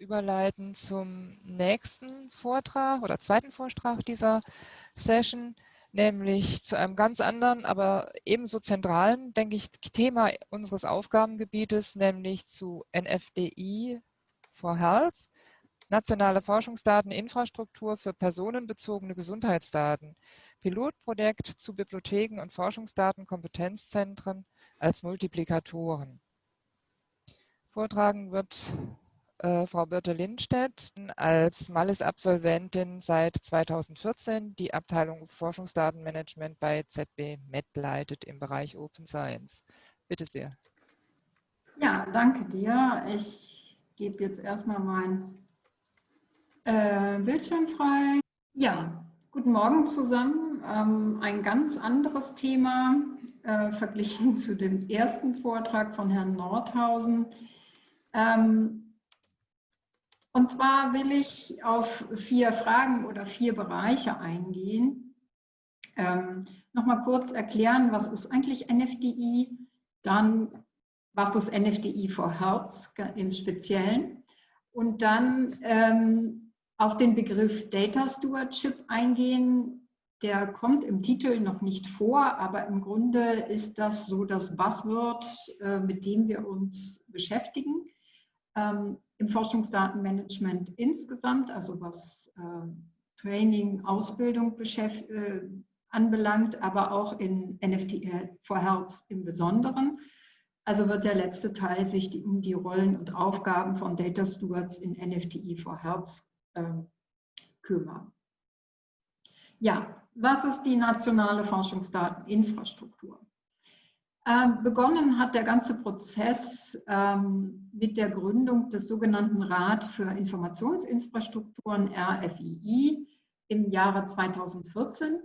überleiten zum nächsten Vortrag oder zweiten Vortrag dieser Session, nämlich zu einem ganz anderen, aber ebenso zentralen, denke ich, Thema unseres Aufgabengebietes, nämlich zu NFDI for Health, nationale Forschungsdateninfrastruktur für personenbezogene Gesundheitsdaten, Pilotprojekt zu Bibliotheken und Forschungsdatenkompetenzzentren als Multiplikatoren. Vortragen wird äh, Frau Birte Lindstedt als Malles-Absolventin seit 2014 die Abteilung Forschungsdatenmanagement bei ZB Med leitet im Bereich Open Science. Bitte sehr. Ja, danke dir. Ich gebe jetzt erstmal mein äh, Bildschirm frei. Ja, guten Morgen zusammen. Ähm, ein ganz anderes Thema äh, verglichen zu dem ersten Vortrag von Herrn Nordhausen. Ähm, und zwar will ich auf vier Fragen oder vier Bereiche eingehen. Ähm, Nochmal kurz erklären, was ist eigentlich NFDI, dann was ist NFDI for Health im Speziellen und dann ähm, auf den Begriff Data Stewardship eingehen. Der kommt im Titel noch nicht vor, aber im Grunde ist das so das Buzzword, äh, mit dem wir uns beschäftigen im Forschungsdatenmanagement insgesamt, also was äh, Training, Ausbildung äh, anbelangt, aber auch in NFT for Health im Besonderen. Also wird der letzte Teil sich die, um die Rollen und Aufgaben von Data Stewards in NFTI for Health äh, kümmern. Ja, was ist die nationale Forschungsdateninfrastruktur? Ähm, begonnen hat der ganze Prozess ähm, mit der Gründung des sogenannten Rat für Informationsinfrastrukturen RFII im Jahre 2014.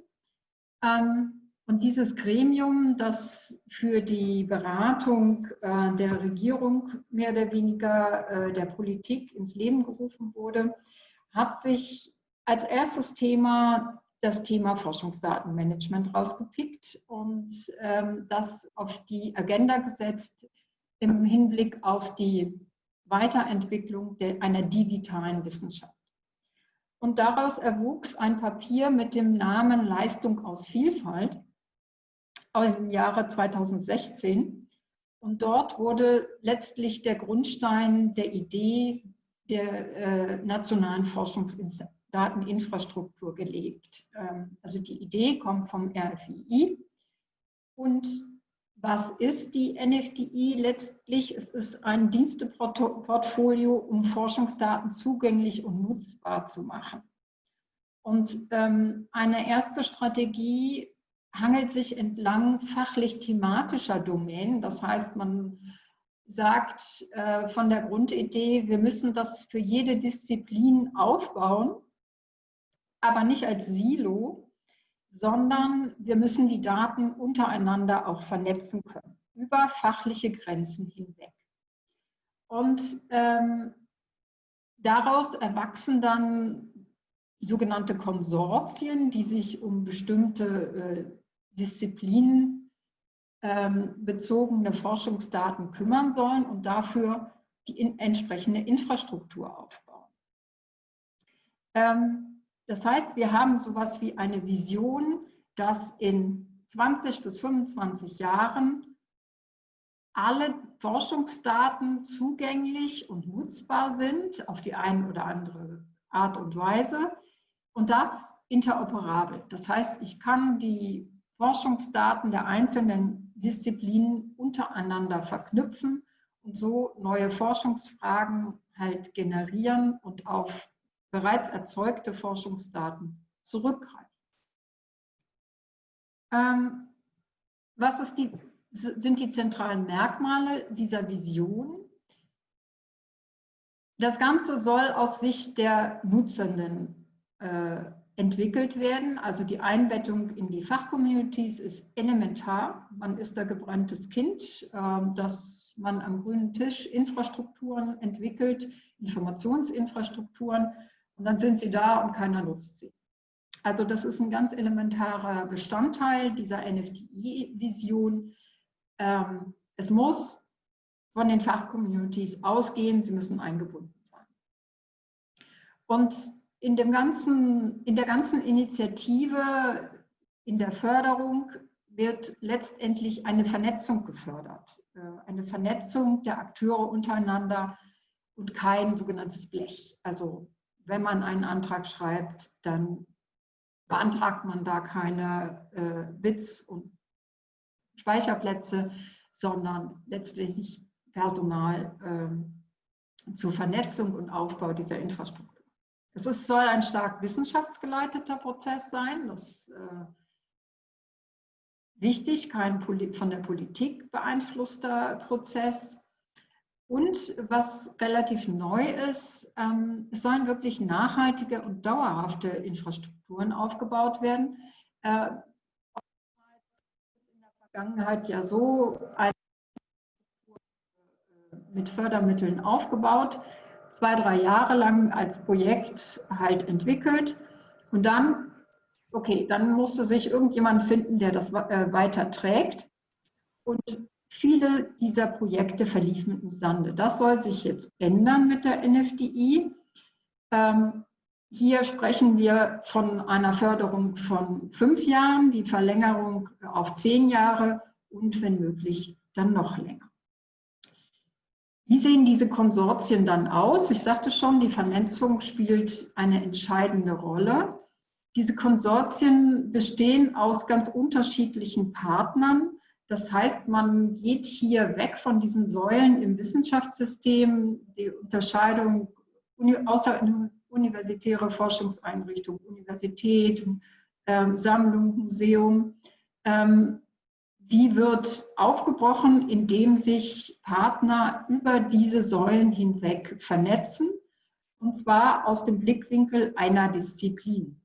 Ähm, und dieses Gremium, das für die Beratung äh, der Regierung mehr oder weniger äh, der Politik ins Leben gerufen wurde, hat sich als erstes Thema das Thema Forschungsdatenmanagement rausgepickt und ähm, das auf die Agenda gesetzt im Hinblick auf die Weiterentwicklung der, einer digitalen Wissenschaft. Und daraus erwuchs ein Papier mit dem Namen Leistung aus Vielfalt im Jahre 2016. Und dort wurde letztlich der Grundstein der Idee der äh, nationalen Forschungsinstitute Dateninfrastruktur gelegt. Ähm, also die Idee kommt vom RFII. Und was ist die NFDI letztlich? Es ist ein Diensteportfolio, um Forschungsdaten zugänglich und nutzbar zu machen. Und ähm, eine erste Strategie hangelt sich entlang fachlich-thematischer Domänen. Das heißt, man sagt äh, von der Grundidee, wir müssen das für jede Disziplin aufbauen aber nicht als Silo, sondern wir müssen die Daten untereinander auch vernetzen können, über fachliche Grenzen hinweg. Und ähm, daraus erwachsen dann sogenannte Konsortien, die sich um bestimmte äh, Disziplinen ähm, bezogene Forschungsdaten kümmern sollen und dafür die in, entsprechende Infrastruktur aufbauen. Ähm, das heißt, wir haben sowas wie eine Vision, dass in 20 bis 25 Jahren alle Forschungsdaten zugänglich und nutzbar sind auf die eine oder andere Art und Weise und das interoperabel. Das heißt, ich kann die Forschungsdaten der einzelnen Disziplinen untereinander verknüpfen und so neue Forschungsfragen halt generieren und auf bereits erzeugte Forschungsdaten zurückgreifen. Ähm, was die, sind die zentralen Merkmale dieser Vision? Das Ganze soll aus Sicht der Nutzenden äh, entwickelt werden. Also die Einbettung in die Fachcommunities ist elementar. Man ist da gebranntes Kind, äh, dass man am grünen Tisch Infrastrukturen entwickelt, Informationsinfrastrukturen, und dann sind sie da und keiner nutzt sie. Also das ist ein ganz elementarer Bestandteil dieser NFTI-Vision. Ähm, es muss von den Fachcommunities ausgehen, sie müssen eingebunden sein. Und in, dem ganzen, in der ganzen Initiative, in der Förderung, wird letztendlich eine Vernetzung gefördert. Äh, eine Vernetzung der Akteure untereinander und kein sogenanntes Blech. Also wenn man einen Antrag schreibt, dann beantragt man da keine äh, Witz- und Speicherplätze, sondern letztlich Personal äh, zur Vernetzung und Aufbau dieser Infrastruktur. Es ist, soll ein stark wissenschaftsgeleiteter Prozess sein. Das äh, wichtig, kein von der Politik beeinflusster Prozess. Und was relativ neu ist, ähm, es sollen wirklich nachhaltige und dauerhafte Infrastrukturen aufgebaut werden. Äh, in der Vergangenheit ja so mit Fördermitteln aufgebaut, zwei, drei Jahre lang als Projekt halt entwickelt und dann, okay, dann musste sich irgendjemand finden, der das äh, weiter trägt und Viele dieser Projekte verliefen im Sande. Das soll sich jetzt ändern mit der NFDI. Ähm, hier sprechen wir von einer Förderung von fünf Jahren, die Verlängerung auf zehn Jahre und wenn möglich dann noch länger. Wie sehen diese Konsortien dann aus? Ich sagte schon, die Vernetzung spielt eine entscheidende Rolle. Diese Konsortien bestehen aus ganz unterschiedlichen Partnern das heißt, man geht hier weg von diesen Säulen im Wissenschaftssystem, die Unterscheidung außeruniversitäre Forschungseinrichtung, Universität, ähm, Sammlung, Museum. Ähm, die wird aufgebrochen, indem sich Partner über diese Säulen hinweg vernetzen, und zwar aus dem Blickwinkel einer Disziplin.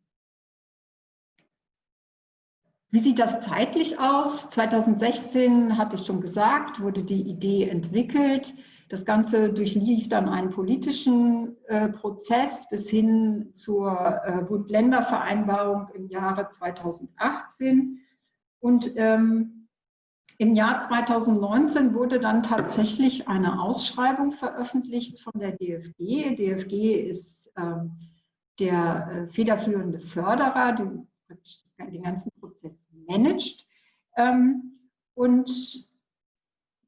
Wie sieht das zeitlich aus? 2016, hatte ich schon gesagt, wurde die Idee entwickelt. Das Ganze durchlief dann einen politischen äh, Prozess bis hin zur äh, Bund-Länder-Vereinbarung im Jahre 2018. Und ähm, im Jahr 2019 wurde dann tatsächlich eine Ausschreibung veröffentlicht von der DFG. DFG ist ähm, der äh, federführende Förderer, die den ganzen Prozess managt. Ähm, und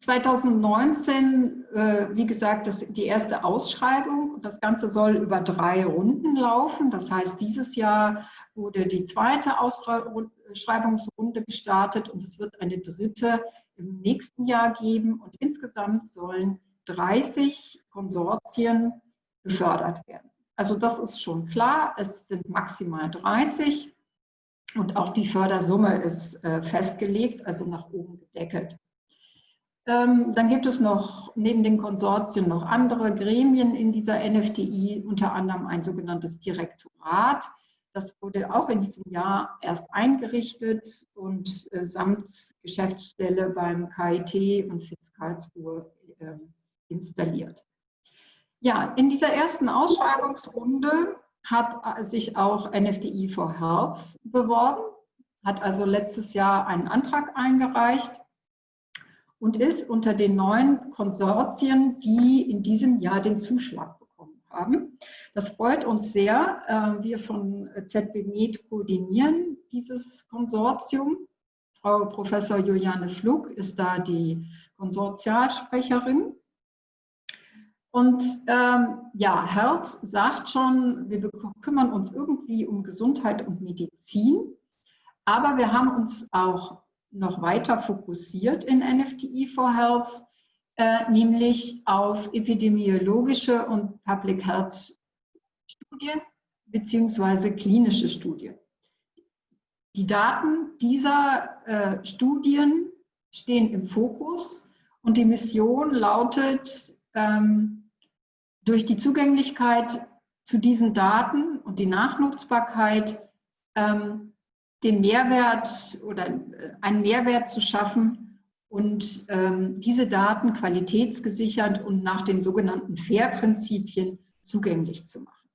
2019, äh, wie gesagt, das, die erste Ausschreibung. Das Ganze soll über drei Runden laufen. Das heißt, dieses Jahr wurde die zweite Ausschreibungsrunde gestartet und es wird eine dritte im nächsten Jahr geben. Und insgesamt sollen 30 Konsortien gefördert werden. Also das ist schon klar, es sind maximal 30. Und auch die Fördersumme ist äh, festgelegt, also nach oben gedeckelt. Ähm, dann gibt es noch neben den Konsortien noch andere Gremien in dieser NFDI, unter anderem ein sogenanntes Direktorat. Das wurde auch in diesem Jahr erst eingerichtet und äh, samt Geschäftsstelle beim KIT und FIZ Karlsruhe äh, installiert. Ja, in dieser ersten Ausschreibungsrunde hat sich auch NFDI for Health beworben, hat also letztes Jahr einen Antrag eingereicht und ist unter den neuen Konsortien, die in diesem Jahr den Zuschlag bekommen haben. Das freut uns sehr. Äh, wir von ZB Med koordinieren dieses Konsortium. Frau Professor Juliane Flug ist da die Konsortialsprecherin. Und ähm, ja, Herz sagt schon, wir kümmern uns irgendwie um Gesundheit und Medizin, aber wir haben uns auch noch weiter fokussiert in NFTI for Health, äh, nämlich auf epidemiologische und Public Health Studien beziehungsweise klinische Studien. Die Daten dieser äh, Studien stehen im Fokus und die Mission lautet, ähm, durch die Zugänglichkeit zu diesen Daten und die Nachnutzbarkeit ähm, den Mehrwert oder äh, einen Mehrwert zu schaffen und ähm, diese Daten qualitätsgesichert und nach den sogenannten FAIR-Prinzipien zugänglich zu machen.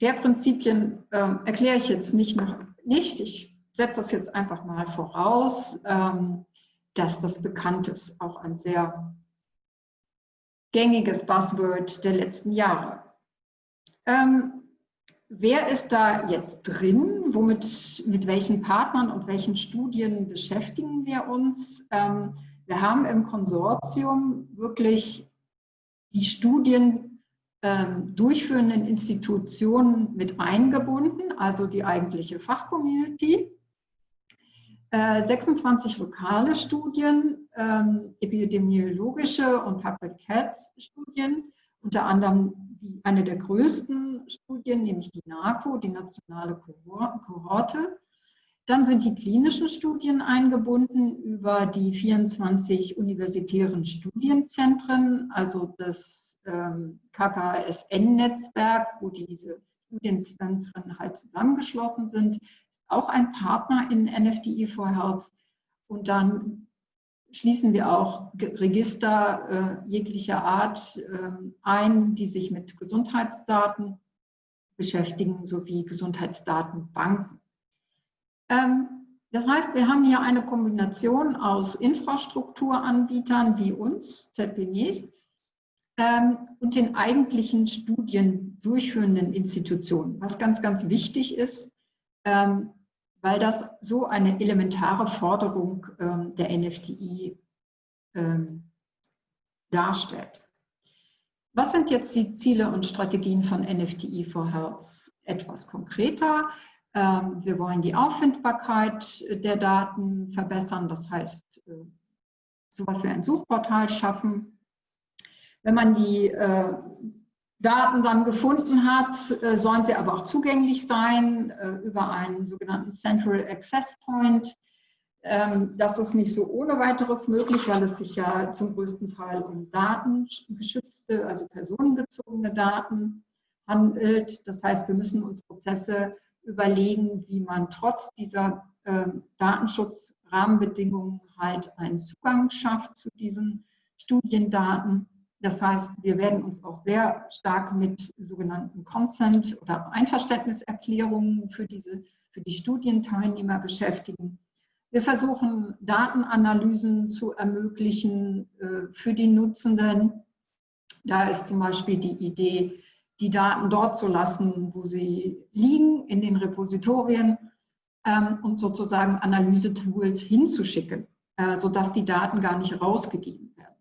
FAIR-Prinzipien ähm, erkläre ich jetzt nicht noch nicht. Ich setze das jetzt einfach mal voraus, ähm, dass das bekannt ist, auch ein sehr gängiges Buzzword der letzten Jahre. Ähm, wer ist da jetzt drin? Womit, mit welchen Partnern und welchen Studien beschäftigen wir uns? Ähm, wir haben im Konsortium wirklich die Studien ähm, durchführenden Institutionen mit eingebunden, also die eigentliche Fachcommunity. Äh, 26 lokale Studien, ähm, epidemiologische und Public Health Studien, unter anderem die, eine der größten Studien, nämlich die NACO, die nationale Kohorte. Dann sind die klinischen Studien eingebunden über die 24 universitären Studienzentren, also das ähm, KKSN-Netzwerk, wo diese Studienzentren halt zusammengeschlossen sind, auch ein Partner in NFDI for Health. Und dann schließen wir auch Register äh, jeglicher Art äh, ein, die sich mit Gesundheitsdaten beschäftigen, sowie Gesundheitsdatenbanken. Ähm, das heißt, wir haben hier eine Kombination aus Infrastrukturanbietern wie uns, ZPNIS, ähm, und den eigentlichen Studien durchführenden Institutionen, was ganz, ganz wichtig ist, ähm, weil das so eine elementare Forderung ähm, der NFTI ähm, darstellt. Was sind jetzt die Ziele und Strategien von NFTI for Health? Etwas konkreter. Ähm, wir wollen die Auffindbarkeit der Daten verbessern, das heißt, äh, sowas wie ein Suchportal schaffen. Wenn man die äh, Daten dann gefunden hat, äh, sollen sie aber auch zugänglich sein äh, über einen sogenannten Central Access Point. Ähm, das ist nicht so ohne weiteres möglich, weil es sich ja zum größten Teil um datengeschützte, also personenbezogene Daten handelt. Das heißt, wir müssen uns Prozesse überlegen, wie man trotz dieser ähm, Datenschutzrahmenbedingungen halt einen Zugang schafft zu diesen Studiendaten. Das heißt, wir werden uns auch sehr stark mit sogenannten Consent- oder Einverständniserklärungen für, diese, für die Studienteilnehmer beschäftigen. Wir versuchen, Datenanalysen zu ermöglichen äh, für die Nutzenden. Da ist zum Beispiel die Idee, die Daten dort zu lassen, wo sie liegen, in den Repositorien ähm, und sozusagen Analysetools hinzuschicken, äh, sodass die Daten gar nicht rausgegeben werden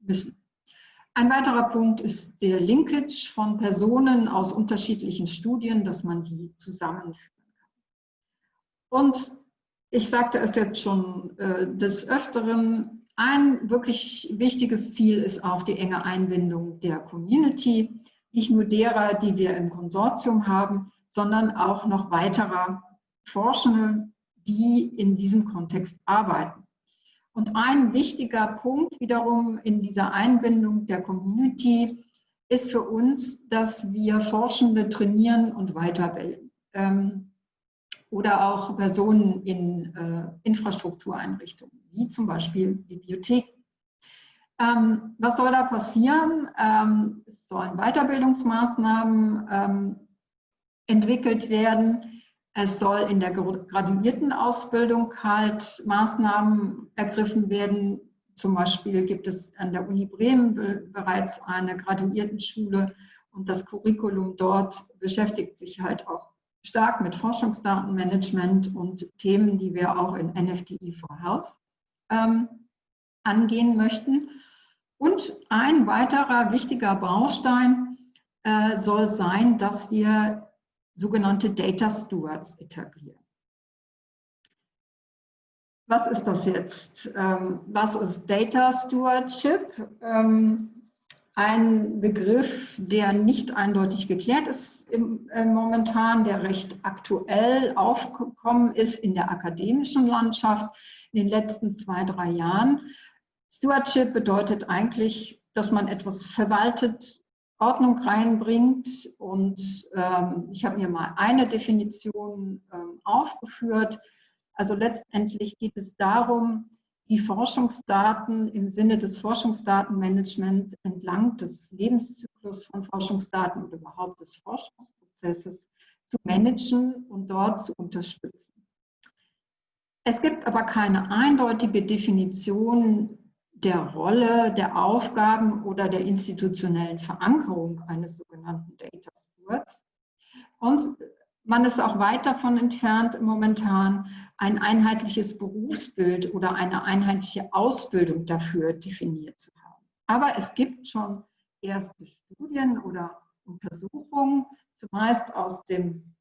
müssen. Ein weiterer Punkt ist der Linkage von Personen aus unterschiedlichen Studien, dass man die zusammenführen kann. Und ich sagte es jetzt schon äh, des Öfteren, ein wirklich wichtiges Ziel ist auch die enge Einbindung der Community, nicht nur derer, die wir im Konsortium haben, sondern auch noch weiterer Forschende, die in diesem Kontext arbeiten. Und ein wichtiger Punkt wiederum in dieser Einbindung der Community ist für uns, dass wir Forschende trainieren und weiterbilden. Ähm, oder auch Personen in äh, Infrastruktureinrichtungen, wie zum Beispiel Bibliotheken. Ähm, was soll da passieren? Ähm, es sollen Weiterbildungsmaßnahmen ähm, entwickelt werden, es soll in der Graduiertenausbildung halt Maßnahmen ergriffen werden. Zum Beispiel gibt es an der Uni Bremen bereits eine Graduiertenschule und das Curriculum dort beschäftigt sich halt auch stark mit Forschungsdatenmanagement und Themen, die wir auch in NFTI for Health ähm, angehen möchten. Und ein weiterer wichtiger Baustein äh, soll sein, dass wir sogenannte Data Stewards etablieren. Was ist das jetzt? Ähm, was ist Data Stewardship? Ähm, ein Begriff, der nicht eindeutig geklärt ist äh, momentan, der recht aktuell aufgekommen ist in der akademischen Landschaft in den letzten zwei, drei Jahren. Stewardship bedeutet eigentlich, dass man etwas verwaltet, Ordnung reinbringt. Und ähm, ich habe mir mal eine Definition ähm, aufgeführt. Also letztendlich geht es darum, die Forschungsdaten im Sinne des Forschungsdatenmanagements entlang des Lebenszyklus von Forschungsdaten oder überhaupt des Forschungsprozesses zu managen und dort zu unterstützen. Es gibt aber keine eindeutige Definition der Rolle, der Aufgaben oder der institutionellen Verankerung eines sogenannten Data Stewards. Und man ist auch weit davon entfernt, momentan ein einheitliches Berufsbild oder eine einheitliche Ausbildung dafür definiert zu haben. Aber es gibt schon erste Studien oder Untersuchungen, zumeist aus dem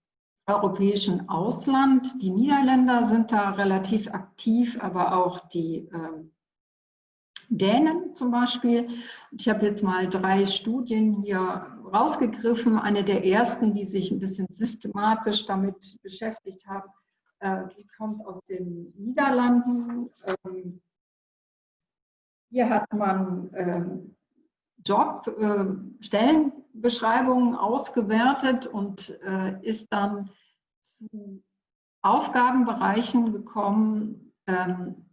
europäischen Ausland. Die Niederländer sind da relativ aktiv, aber auch die äh, Dänen zum Beispiel. Ich habe jetzt mal drei Studien hier rausgegriffen. Eine der ersten, die sich ein bisschen systematisch damit beschäftigt haben, äh, die kommt aus den Niederlanden. Ähm, hier hat man ähm, Job, äh, Stellenbeschreibungen ausgewertet und äh, ist dann zu Aufgabenbereichen gekommen, ähm,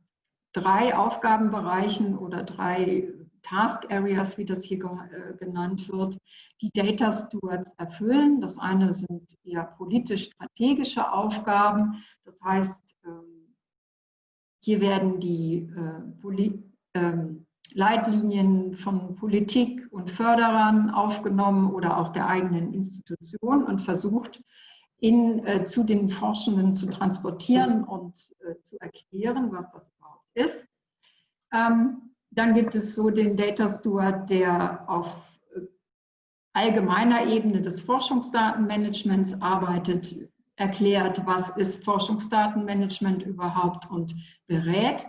drei Aufgabenbereichen oder drei Task Areas, wie das hier äh, genannt wird, die Data Stewards erfüllen. Das eine sind eher politisch-strategische Aufgaben. Das heißt, ähm, hier werden die äh, ähm, Leitlinien von Politik und Förderern aufgenommen oder auch der eigenen Institution und versucht, in, äh, zu den Forschenden zu transportieren und zu erklären, was das ist. Ähm, dann gibt es so den Data Steward, der auf allgemeiner Ebene des Forschungsdatenmanagements arbeitet, erklärt, was ist Forschungsdatenmanagement überhaupt und berät.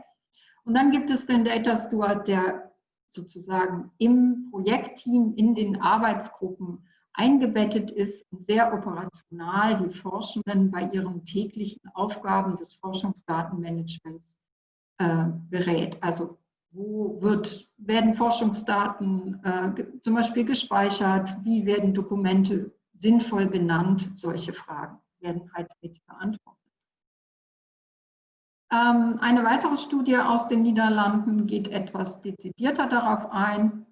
Und dann gibt es den Data Steward, der sozusagen im Projektteam, in den Arbeitsgruppen eingebettet ist und sehr operational die Forschenden bei ihren täglichen Aufgaben des Forschungsdatenmanagements äh, berät. Also wo wird, werden Forschungsdaten äh, zum Beispiel gespeichert, wie werden Dokumente sinnvoll benannt, solche Fragen werden halt mit beantwortet. Ähm, eine weitere Studie aus den Niederlanden geht etwas dezidierter darauf ein,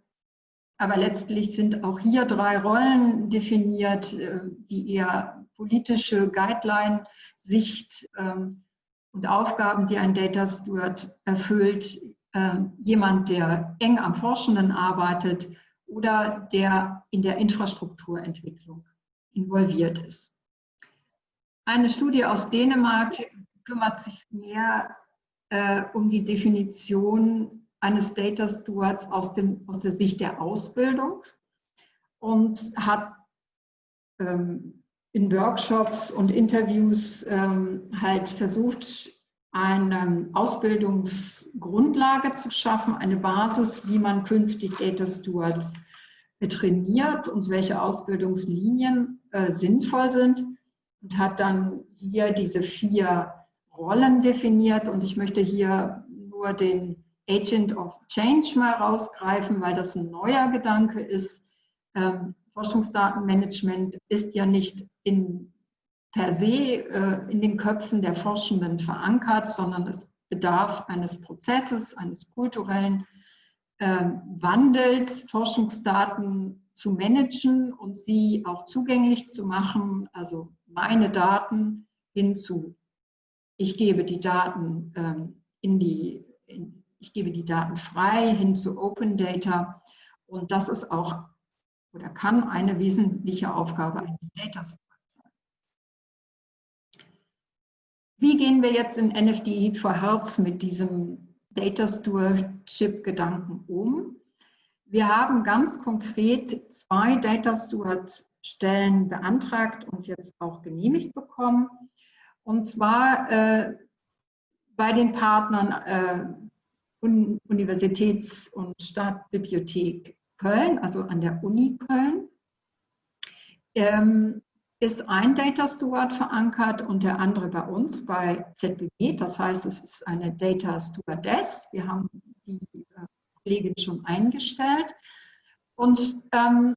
aber letztlich sind auch hier drei Rollen definiert, äh, die eher politische Guideline-Sicht ähm, und Aufgaben, die ein Data Steward erfüllt. Ähm, jemand, der eng am Forschenden arbeitet oder der in der Infrastrukturentwicklung involviert ist. Eine Studie aus Dänemark kümmert sich mehr äh, um die Definition eines Data Stewards aus, dem, aus der Sicht der Ausbildung und hat ähm, in Workshops und Interviews ähm, halt versucht, eine Ausbildungsgrundlage zu schaffen, eine Basis, wie man künftig Data Stewards trainiert und welche Ausbildungslinien äh, sinnvoll sind und hat dann hier diese vier Rollen definiert und ich möchte hier nur den Agent of Change mal rausgreifen, weil das ein neuer Gedanke ist. Ähm, Forschungsdatenmanagement ist ja nicht in, per se äh, in den Köpfen der Forschenden verankert, sondern es bedarf eines Prozesses, eines kulturellen äh, Wandels, Forschungsdaten zu managen und sie auch zugänglich zu machen, also meine Daten hinzu. Ich gebe die Daten ähm, in die, in, ich gebe die Daten frei hin zu Open Data und das ist auch oder kann eine wesentliche Aufgabe eines Data sein. Wie gehen wir jetzt in NFDE for Health mit diesem Data Stewardship Gedanken um? Wir haben ganz konkret zwei Data Steward Stellen beantragt und jetzt auch genehmigt bekommen. Und zwar äh, bei den Partnern äh, Universitäts- und Stadtbibliothek Köln, also an der Uni Köln, ähm, ist ein Data Steward verankert und der andere bei uns bei ZBB. Das heißt, es ist eine Data Stewardess. Wir haben die äh, Kollegin schon eingestellt. Und ähm,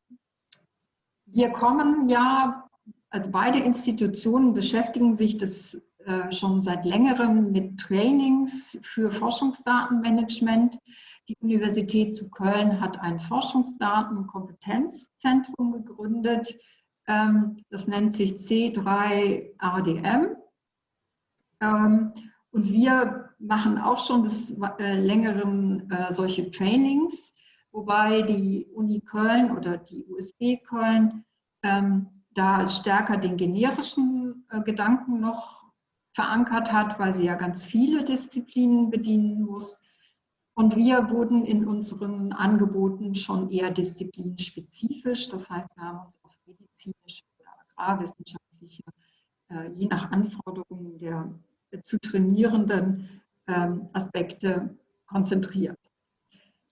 wir kommen ja, also beide Institutionen beschäftigen sich das äh, schon seit längerem mit Trainings für Forschungsdatenmanagement. Die Universität zu Köln hat ein Forschungsdatenkompetenzzentrum gegründet. Ähm, das nennt sich C3RDM. Ähm, und wir machen auch schon des äh, längeren äh, solche Trainings, wobei die Uni Köln oder die USB Köln ähm, da stärker den generischen äh, Gedanken noch verankert hat, weil sie ja ganz viele Disziplinen bedienen muss. Und wir wurden in unseren Angeboten schon eher disziplinspezifisch. Das heißt, wir haben uns auf medizinische oder agrarwissenschaftliche, äh, je nach Anforderungen der zu trainierenden ähm, Aspekte konzentriert.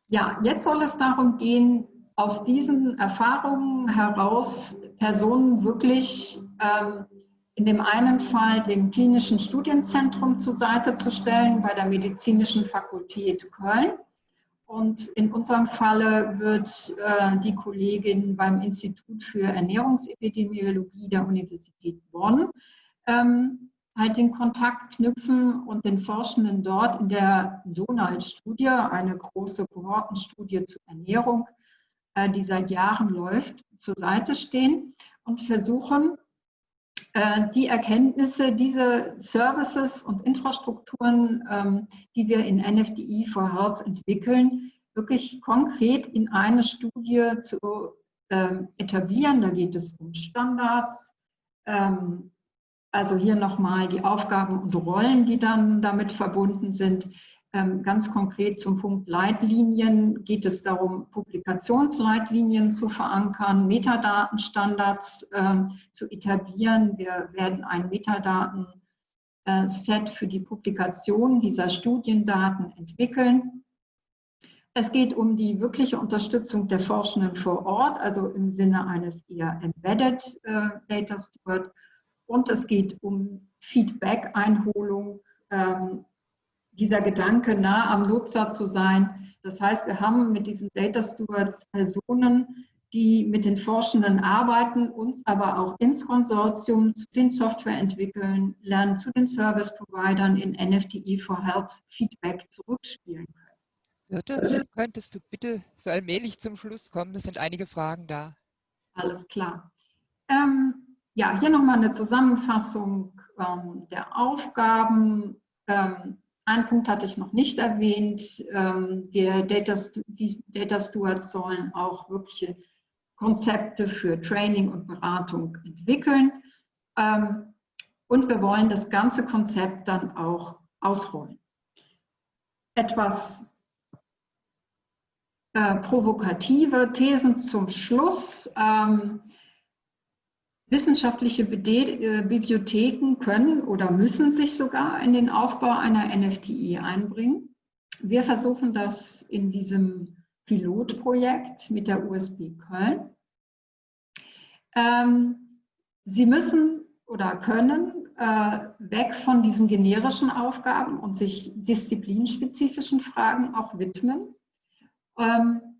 Ja, jetzt soll es darum gehen, aus diesen Erfahrungen heraus Personen wirklich ähm, in dem einen Fall dem klinischen Studienzentrum zur Seite zu stellen bei der Medizinischen Fakultät Köln. Und in unserem Falle wird äh, die Kollegin beim Institut für Ernährungsepidemiologie der Universität Bonn ähm, halt den Kontakt knüpfen und den Forschenden dort in der Donald-Studie, eine große Kohortenstudie zur Ernährung, äh, die seit Jahren läuft, zur Seite stehen und versuchen, die Erkenntnisse, diese Services und Infrastrukturen, ähm, die wir in NFDI for Health entwickeln, wirklich konkret in eine Studie zu ähm, etablieren. Da geht es um Standards, ähm, also hier nochmal die Aufgaben und Rollen, die dann damit verbunden sind. Ähm, ganz konkret zum Punkt Leitlinien geht es darum, Publikationsleitlinien zu verankern, Metadatenstandards ähm, zu etablieren. Wir werden ein Metadatenset für die Publikation dieser Studiendaten entwickeln. Es geht um die wirkliche Unterstützung der Forschenden vor Ort, also im Sinne eines eher Embedded äh, Data Steward und es geht um Feedback-Einholung, ähm, dieser Gedanke, nah am Nutzer zu sein. Das heißt, wir haben mit diesen Data Stewards Personen, die mit den Forschenden arbeiten, uns aber auch ins Konsortium zu den Softwareentwickeln lernen, zu den Service-Providern in NFTE for Health Feedback zurückspielen können. Birte, könntest du bitte so allmählich zum Schluss kommen? Es sind einige Fragen da. Alles klar. Ähm, ja, hier nochmal eine Zusammenfassung ähm, der Aufgaben. Ähm, ein Punkt hatte ich noch nicht erwähnt. Ähm, der Data, die Data Stewards sollen auch wirkliche Konzepte für Training und Beratung entwickeln. Ähm, und wir wollen das ganze Konzept dann auch ausrollen. Etwas äh, provokative Thesen zum Schluss. Wissenschaftliche äh, Bibliotheken können oder müssen sich sogar in den Aufbau einer NFTI einbringen. Wir versuchen das in diesem Pilotprojekt mit der USB Köln. Ähm, Sie müssen oder können äh, weg von diesen generischen Aufgaben und sich disziplinspezifischen Fragen auch widmen. Ähm,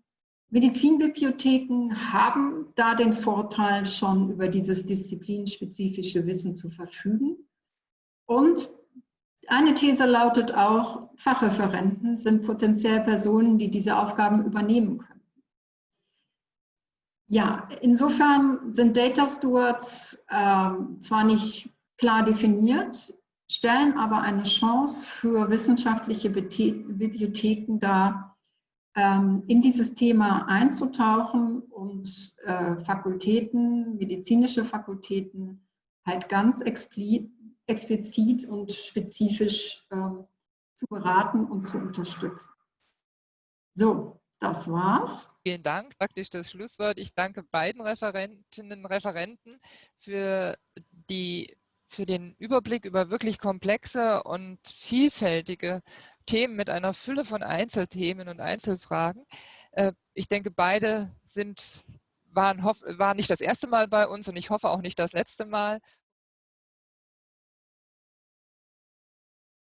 Medizinbibliotheken haben da den Vorteil, schon über dieses disziplinspezifische Wissen zu verfügen. Und eine These lautet auch, Fachreferenten sind potenziell Personen, die diese Aufgaben übernehmen können. Ja, insofern sind Data Stewards äh, zwar nicht klar definiert, stellen aber eine Chance für wissenschaftliche Bibliotheken dar, in dieses Thema einzutauchen und äh, Fakultäten, medizinische Fakultäten halt ganz explizit und spezifisch ähm, zu beraten und zu unterstützen. So, das war's. Vielen Dank, praktisch das Schlusswort. Ich danke beiden Referentinnen und Referenten für, die, für den Überblick über wirklich komplexe und vielfältige Themen mit einer Fülle von Einzelthemen und Einzelfragen. Äh, ich denke, beide sind, waren, waren nicht das erste Mal bei uns und ich hoffe auch nicht das letzte Mal.